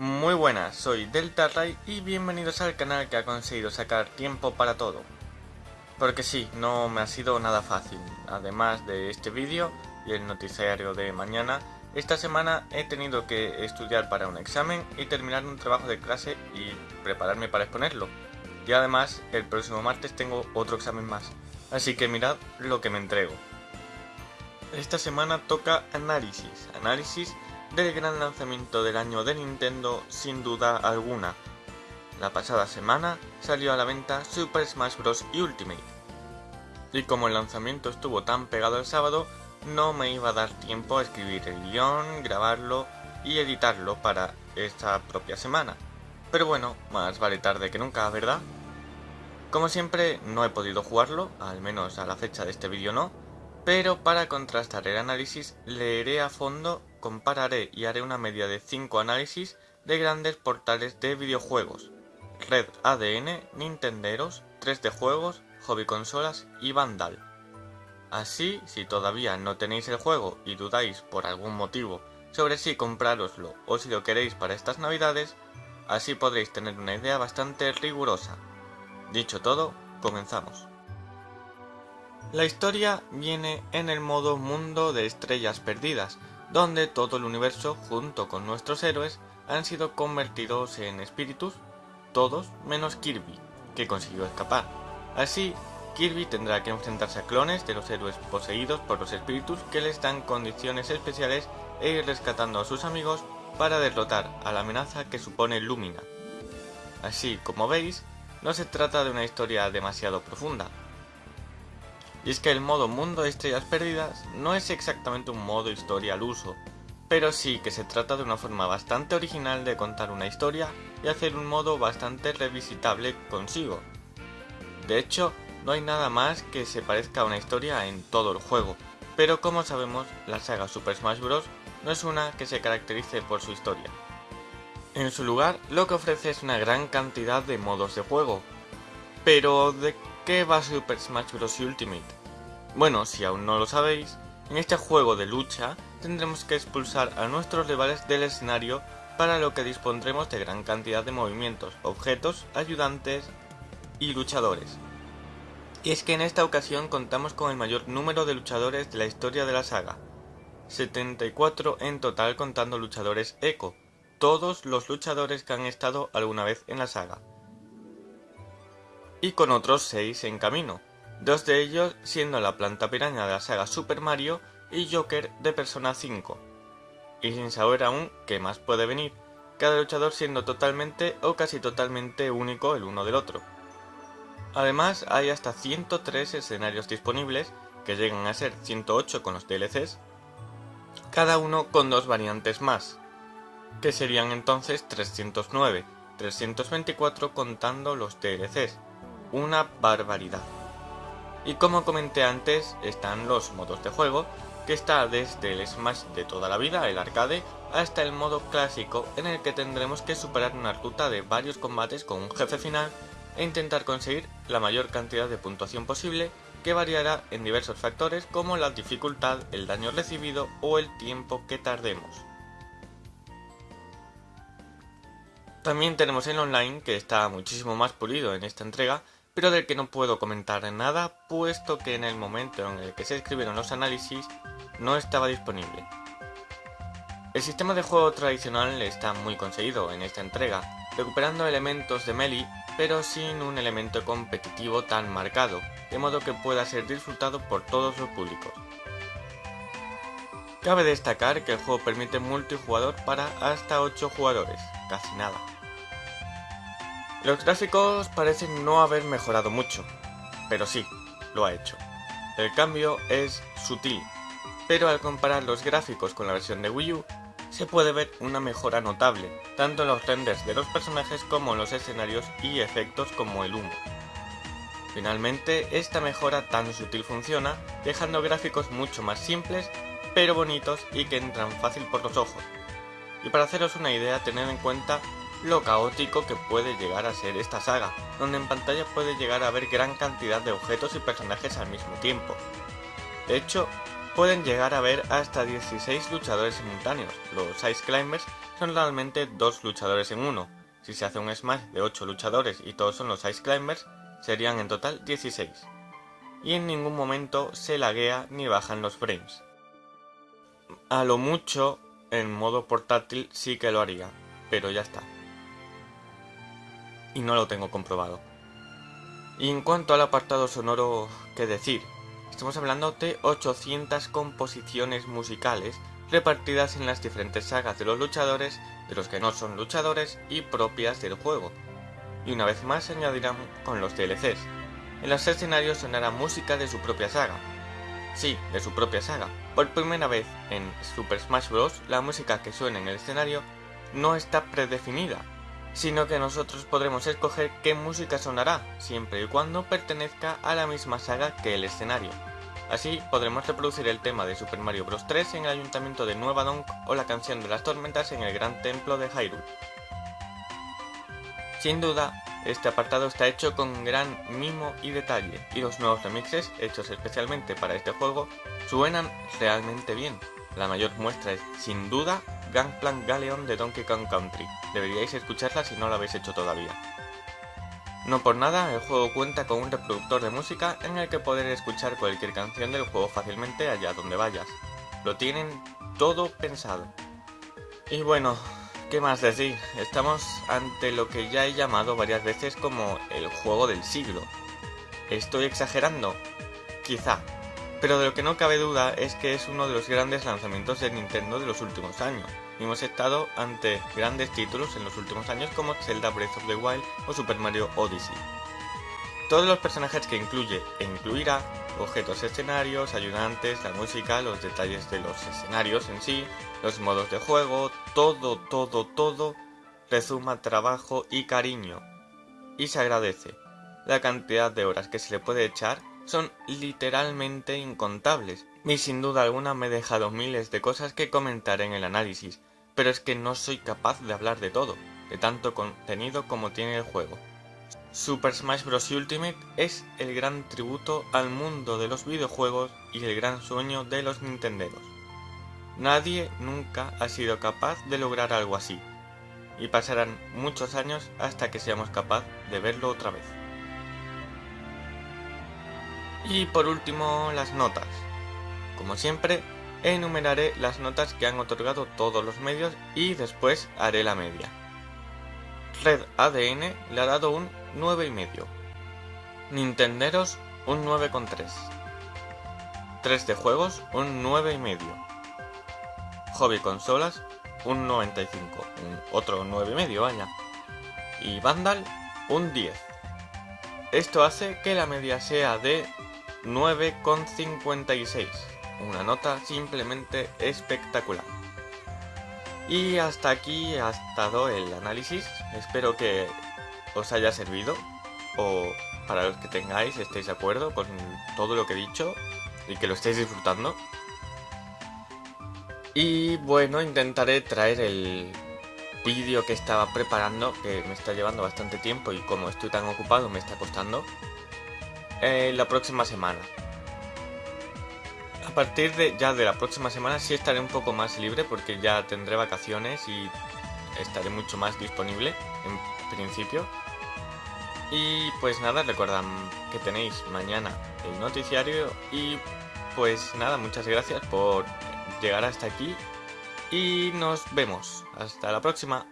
Muy buenas, soy Delta Ray y bienvenidos al canal que ha conseguido sacar tiempo para todo. Porque sí, no me ha sido nada fácil. Además de este vídeo y el noticiario de mañana, esta semana he tenido que estudiar para un examen y terminar un trabajo de clase y prepararme para exponerlo. Y además, el próximo martes tengo otro examen más. Así que mirad lo que me entrego. Esta semana toca análisis, análisis del gran lanzamiento del año de Nintendo sin duda alguna. La pasada semana salió a la venta Super Smash Bros. Ultimate. Y como el lanzamiento estuvo tan pegado el sábado, no me iba a dar tiempo a escribir el guion, grabarlo y editarlo para esta propia semana. Pero bueno, más vale tarde que nunca, ¿verdad? Como siempre, no he podido jugarlo, al menos a la fecha de este vídeo no, pero para contrastar el análisis leeré a fondo compararé y haré una media de 5 análisis de grandes portales de videojuegos, Red ADN, Nintenderos, 3D Juegos, Hobby Consolas y Vandal. Así, si todavía no tenéis el juego y dudáis por algún motivo sobre si comprároslo o si lo queréis para estas navidades, así podréis tener una idea bastante rigurosa. Dicho todo, comenzamos. La historia viene en el modo Mundo de Estrellas Perdidas, donde todo el universo, junto con nuestros héroes, han sido convertidos en espíritus, todos menos Kirby, que consiguió escapar. Así, Kirby tendrá que enfrentarse a clones de los héroes poseídos por los espíritus que les dan condiciones especiales e ir rescatando a sus amigos para derrotar a la amenaza que supone Lumina. Así como veis, no se trata de una historia demasiado profunda, y es que el modo Mundo de Estrellas Perdidas no es exactamente un modo historia al uso, pero sí que se trata de una forma bastante original de contar una historia y hacer un modo bastante revisitable consigo. De hecho, no hay nada más que se parezca a una historia en todo el juego, pero como sabemos, la saga Super Smash Bros. no es una que se caracterice por su historia. En su lugar, lo que ofrece es una gran cantidad de modos de juego. Pero, ¿de qué va Super Smash Bros. Ultimate? Bueno, si aún no lo sabéis, en este juego de lucha tendremos que expulsar a nuestros rivales del escenario para lo que dispondremos de gran cantidad de movimientos, objetos, ayudantes y luchadores. Y es que en esta ocasión contamos con el mayor número de luchadores de la historia de la saga, 74 en total contando luchadores Echo, todos los luchadores que han estado alguna vez en la saga y con otros 6 en camino, dos de ellos siendo la planta piraña de la saga Super Mario y Joker de Persona 5. Y sin saber aún qué más puede venir, cada luchador siendo totalmente o casi totalmente único el uno del otro. Además hay hasta 103 escenarios disponibles, que llegan a ser 108 con los DLCs, cada uno con dos variantes más, que serían entonces 309, 324 contando los DLCs, una barbaridad. Y como comenté antes, están los modos de juego, que está desde el Smash de toda la vida, el arcade, hasta el modo clásico, en el que tendremos que superar una ruta de varios combates con un jefe final e intentar conseguir la mayor cantidad de puntuación posible, que variará en diversos factores como la dificultad, el daño recibido o el tiempo que tardemos. También tenemos el online, que está muchísimo más pulido en esta entrega, pero del que no puedo comentar nada puesto que en el momento en el que se escribieron los análisis no estaba disponible. El sistema de juego tradicional está muy conseguido en esta entrega, recuperando elementos de melee pero sin un elemento competitivo tan marcado, de modo que pueda ser disfrutado por todos los públicos. Cabe destacar que el juego permite multijugador para hasta 8 jugadores, casi nada. Los gráficos parecen no haber mejorado mucho, pero sí, lo ha hecho. El cambio es sutil, pero al comparar los gráficos con la versión de Wii U, se puede ver una mejora notable, tanto en los renders de los personajes como en los escenarios y efectos como el humo. Finalmente, esta mejora tan sutil funciona, dejando gráficos mucho más simples, pero bonitos y que entran fácil por los ojos. Y para haceros una idea, tened en cuenta lo caótico que puede llegar a ser esta saga, donde en pantalla puede llegar a haber gran cantidad de objetos y personajes al mismo tiempo. De hecho, pueden llegar a haber hasta 16 luchadores simultáneos, los Ice Climbers, son realmente dos luchadores en uno. Si se hace un Smash de 8 luchadores y todos son los Ice Climbers, serían en total 16. Y en ningún momento se laguea ni bajan los frames. A lo mucho, en modo portátil sí que lo haría, pero ya está. Y no lo tengo comprobado. Y en cuanto al apartado sonoro, ¿qué decir? Estamos hablando de 800 composiciones musicales repartidas en las diferentes sagas de los luchadores, de los que no son luchadores y propias del juego. Y una vez más se añadirán con los DLCs. En los escenarios sonará música de su propia saga. Sí, de su propia saga. Por primera vez en Super Smash Bros. la música que suena en el escenario no está predefinida, sino que nosotros podremos escoger qué música sonará, siempre y cuando pertenezca a la misma saga que el escenario. Así podremos reproducir el tema de Super Mario Bros. 3 en el ayuntamiento de Nueva Donk o la canción de las tormentas en el gran templo de Hyrule. Sin duda, este apartado está hecho con gran mimo y detalle, y los nuevos remixes, hechos especialmente para este juego, suenan realmente bien. La mayor muestra es, sin duda, Gangplank Galeon de Donkey Kong Country. Deberíais escucharla si no lo habéis hecho todavía. No por nada, el juego cuenta con un reproductor de música en el que poder escuchar cualquier canción del juego fácilmente allá donde vayas. Lo tienen todo pensado. Y bueno, ¿qué más decir? Estamos ante lo que ya he llamado varias veces como el juego del siglo. ¿Estoy exagerando? Quizá, pero de lo que no cabe duda es que es uno de los grandes lanzamientos de Nintendo de los últimos años. hemos estado ante grandes títulos en los últimos años como Zelda Breath of the Wild o Super Mario Odyssey. Todos los personajes que incluye e incluirá, objetos escenarios, ayudantes, la música, los detalles de los escenarios en sí, los modos de juego, todo, todo, todo, resuma trabajo y cariño. Y se agradece. La cantidad de horas que se le puede echar son literalmente incontables, y sin duda alguna me he dejado miles de cosas que comentar en el análisis, pero es que no soy capaz de hablar de todo, de tanto contenido como tiene el juego. Super Smash Bros. Ultimate es el gran tributo al mundo de los videojuegos y el gran sueño de los nintenderos. Nadie nunca ha sido capaz de lograr algo así, y pasarán muchos años hasta que seamos capaz de verlo otra vez. Y por último, las notas. Como siempre, enumeraré las notas que han otorgado todos los medios y después haré la media. Red ADN le ha dado un 9,5. Nintenderos un 9,3. 3 de juegos un 9,5. Hobby consolas un 95. Un otro 9,5 vaya. Y Vandal un 10. Esto hace que la media sea de 9,56. Una nota simplemente espectacular. Y hasta aquí ha estado el análisis. Espero que os haya servido. O para los que tengáis, estéis de acuerdo con todo lo que he dicho. Y que lo estéis disfrutando. Y bueno, intentaré traer el vídeo que estaba preparando, que me está llevando bastante tiempo y como estoy tan ocupado me está costando. Eh, la próxima semana. A partir de ya de la próxima semana sí estaré un poco más libre porque ya tendré vacaciones y estaré mucho más disponible en principio. Y pues nada, recuerdan que tenéis mañana el noticiario y pues nada, muchas gracias por llegar hasta aquí y nos vemos. Hasta la próxima.